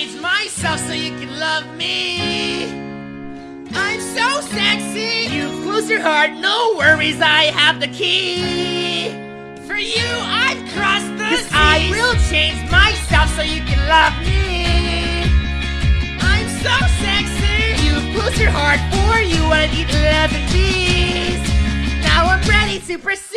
Change myself so you can love me. I'm so sexy. You close your heart, no worries, I have the key. For you, I've crossed the Cause seas. I will change myself so you can love me. I'm so sexy. You close your heart for you, I need eat 11 bees. Now I'm ready to proceed.